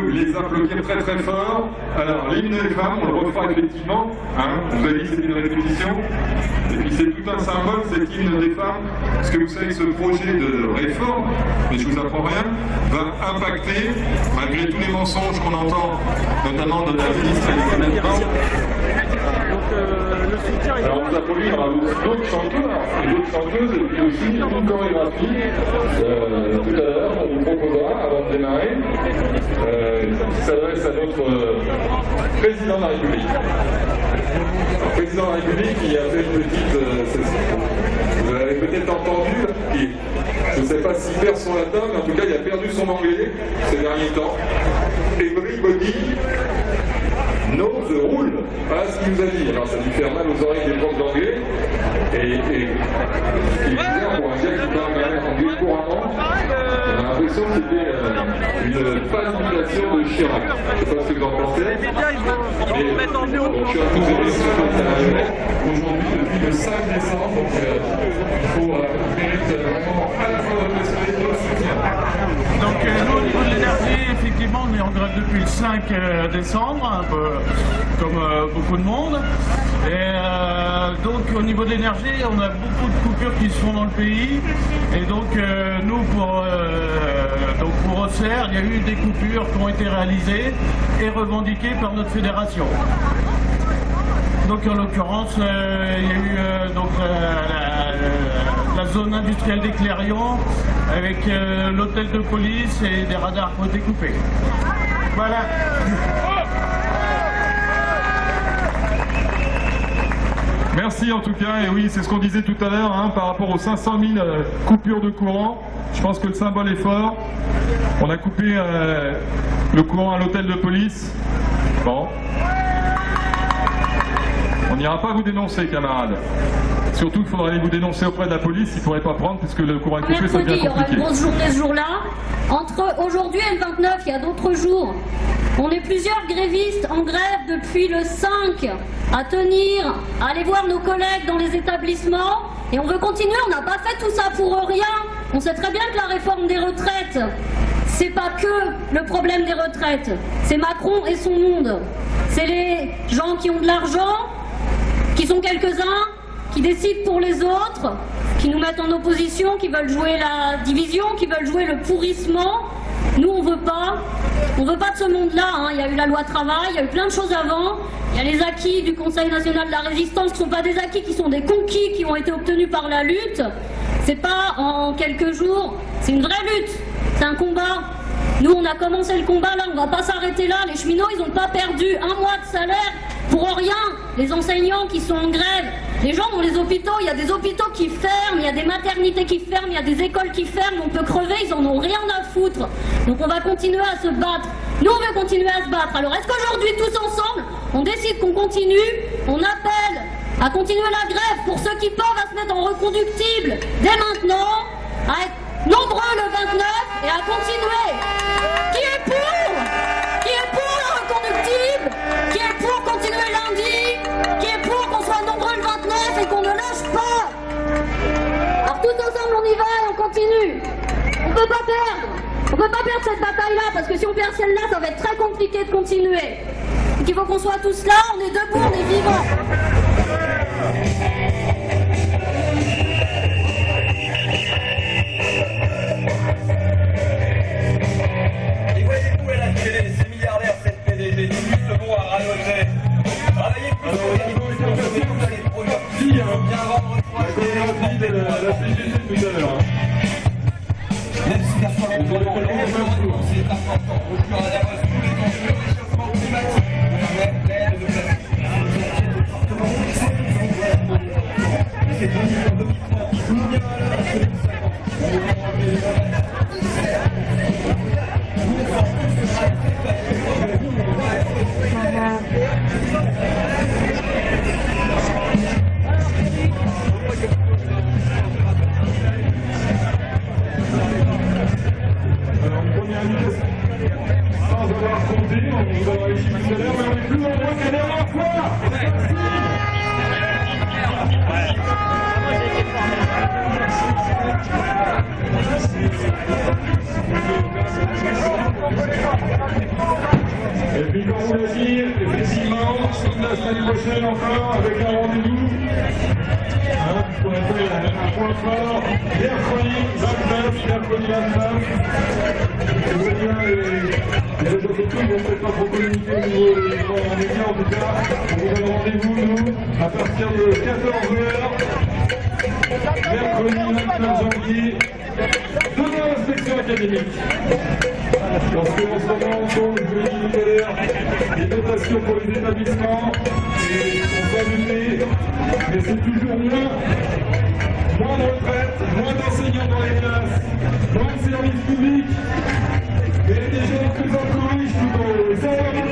les applaudir très très fort. Alors, l'hymne des femmes, on le refera effectivement. Hein, vous avez dit que une répétition. Et puis c'est tout un symbole, cet hymne des femmes. Parce que vous savez, ce projet de réforme, mais je vous apprends rien, va impacter, malgré tous les mensonges qu'on entend, notamment de la ministre Elisabeth Borne, alors on vous a produit d'autres chanteurs et d'autres chanteuses et puis aussi une chorégraphie. Euh, tout à l'heure, on vous proposera, avant de démarrer, euh, qui s'adresse à notre euh, président de la République. Le président de la République qui a fait une petite... Euh, vous l'avez peut-être entendu, je ne sais pas s'il perd son latin, mais en tout cas il a perdu son anglais ces derniers temps. Everybody knows the rule. Ce qu'il nous a dit. Alors ça lui fait mal aux oreilles des profs d'anglais. Et, et, et bizarre pour un gars qui parle anglais couramment, a l'impression que c'était euh, une pacification de Chirac. Je ne sais pas ce que vous en pensez. Mais, donc, je suis à tous les. Aujourd'hui, depuis le 5 décembre, donc euh, il faut euh, mérite vraiment à la fois votre respect et votre soutien. Donc euh, nous, au niveau de l'énergie, effectivement, on est en grève depuis le 5 euh, décembre, un peu comme euh, beaucoup de monde. Et euh, donc au niveau de l'énergie, on a beaucoup de coupures qui se font dans le pays. Et donc euh, nous, pour, euh, donc pour Auxerre, il y a eu des coupures qui ont été réalisées et revendiquées par notre fédération. Donc en l'occurrence, euh, il y a eu euh, donc, euh, la, zone industrielle des Clérions avec l'hôtel de police et des radars qui ont été coupés. Voilà. Merci en tout cas, et oui, c'est ce qu'on disait tout à l'heure hein, par rapport aux 500 000 euh, coupures de courant. Je pense que le symbole est fort. On a coupé euh, le courant à l'hôtel de police. Bon. On n'ira pas vous dénoncer, camarades. Surtout qu'il faudra aller vous dénoncer auprès de la police, ils ne pourraient pas prendre puisque le courant est coupé, ça devient il y aura une compliqué. grosse journée ce jour-là. Entre aujourd'hui et le 29, il y a d'autres jours. On est plusieurs grévistes en grève depuis le 5 à tenir, à aller voir nos collègues dans les établissements. Et on veut continuer, on n'a pas fait tout ça pour rien. On sait très bien que la réforme des retraites, c'est pas que le problème des retraites. C'est Macron et son monde. C'est les gens qui ont de l'argent, qui sont quelques-uns, qui décident pour les autres, qui nous mettent en opposition, qui veulent jouer la division, qui veulent jouer le pourrissement. Nous, on veut pas. On veut pas de ce monde-là. hein. Il y a eu la loi travail, il y a eu plein de choses avant. Il y a les acquis du Conseil national de la résistance qui sont pas des acquis, qui sont des conquis qui ont été obtenus par la lutte. C'est pas en quelques jours. C'est une vraie lutte. C'est un combat. Nous, on a commencé le combat là, on va pas s'arrêter là. Les cheminots, ils n'ont pas perdu un mois de salaire pour rien. Les enseignants qui sont en grève, les gens dans les hôpitaux, il y a des hôpitaux qui ferment, il y a des maternités qui ferment, il y a des écoles qui ferment, on peut crever, ils en ont rien à foutre. Donc on va continuer à se battre. Nous, on veut continuer à se battre. Alors est-ce qu'aujourd'hui, tous ensemble, on décide qu'on continue, on appelle à continuer la grève pour ceux qui peuvent à se mettre en reconductible dès maintenant, à être nombreux le 29 et à continuer? Qui est pour? Qu'on ne lâche pas Alors tous ensemble on y va et on continue. On peut pas perdre. On peut pas perdre cette bataille-là parce que si on perd celle-là, ça va être très compliqué de continuer. Donc il faut qu'on soit tous là, on est debout, on est vivants. La, CGT 29, mercredi 29. Je vois bien les, les ne vont peut-être pas trop communiquer au niveau des médias en tout cas. On vous donne rendez-vous, nous, à partir de 14h. Mercredi 29 janvier, demain l'inspection académique. Parce qu'en ce moment, comme je dit tout à l'heure, les dotations pour les établissements sont pas luttées, mais c'est toujours moins. Moins de retraite, moins d'enseignants dans les classes, moins de services publics, et des gens plus en plus riches on ne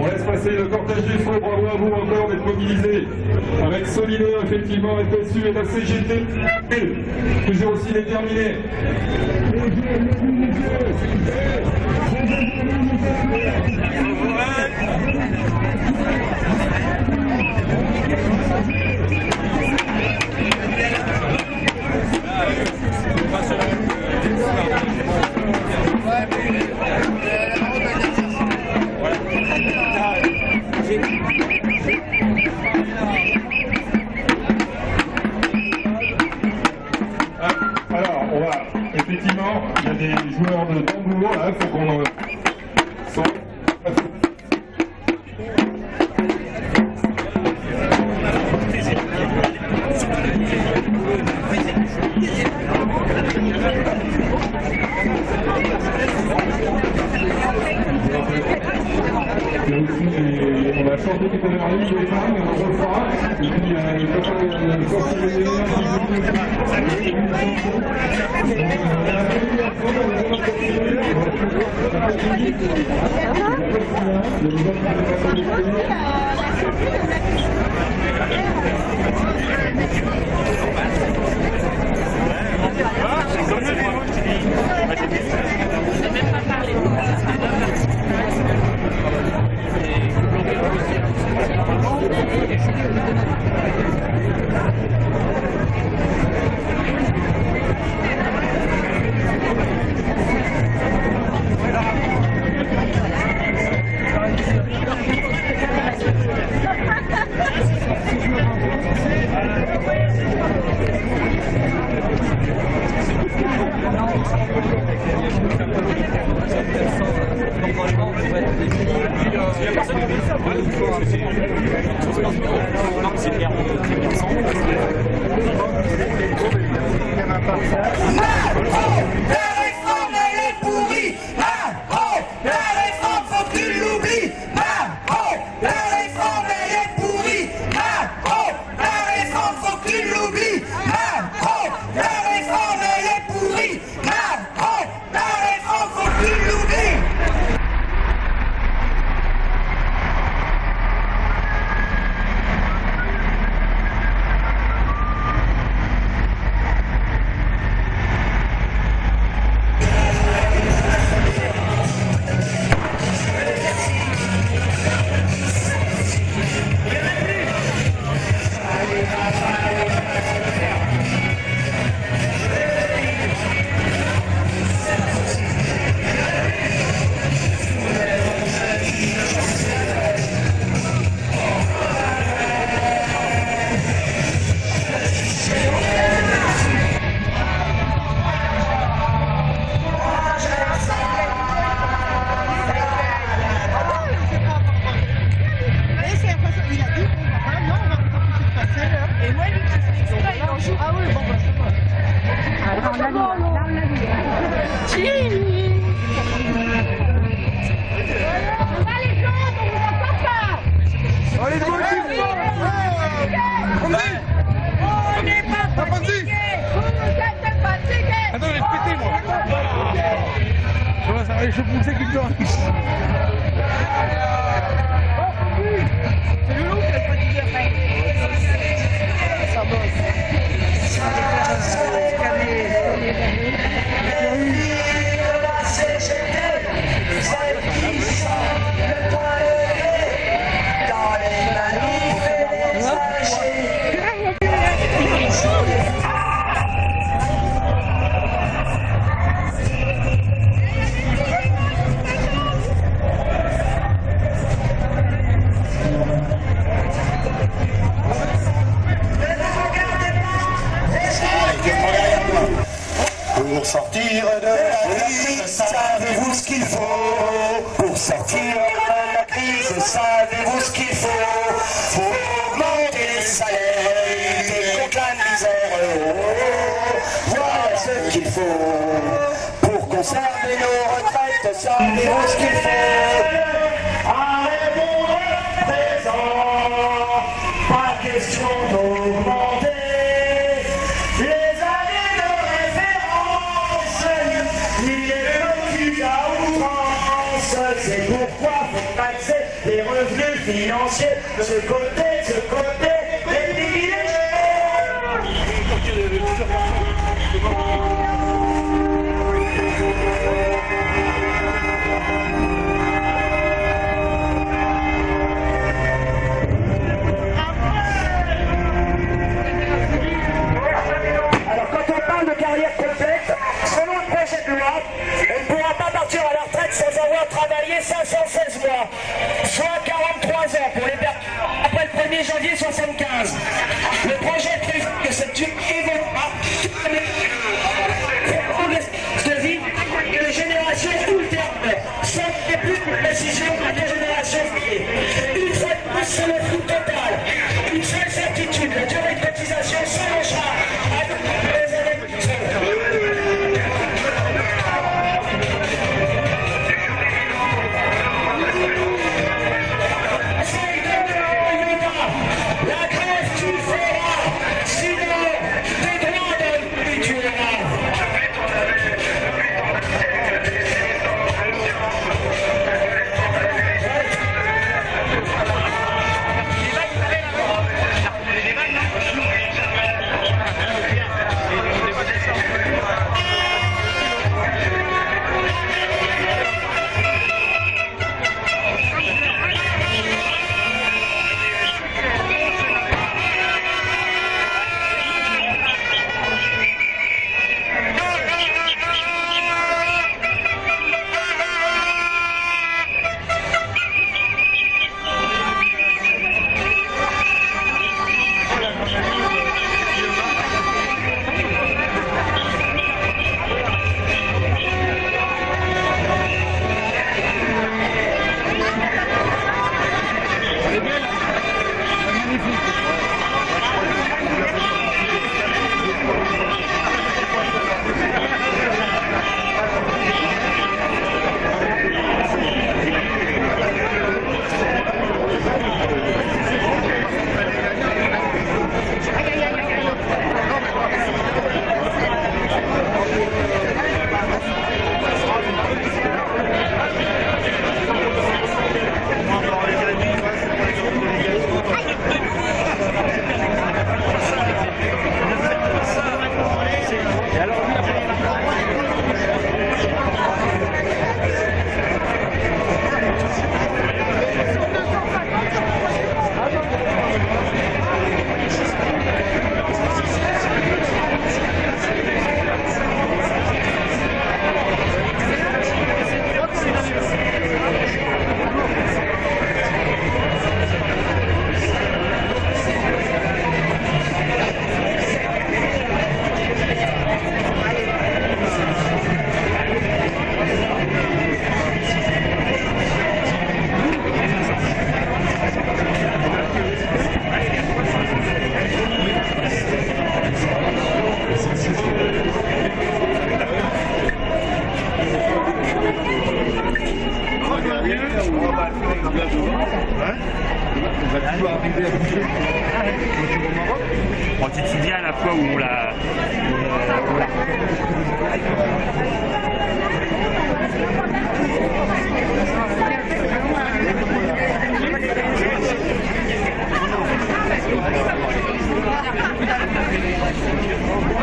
On laisse passer le cortège des feux, bravo à vous encore d'être mobilisés avec Solidaire, effectivement, FSU et la CGT, toujours aussi déterminés. Des joueurs de tambour, là, il faut qu'on... je pensais qu'il dort. C'est le. Ça bosse. savez-vous ce qu'il faut Pour sortir de la crise, savez-vous ce qu'il faut Faut augmenter les salaires et lutter la misère? Oh, voilà ce qu'il faut pour conserver nos retraites, savez-vous ce qu'il faut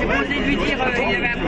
J'ai posé lui dire euh, qu'il y avait un.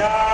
Yeah.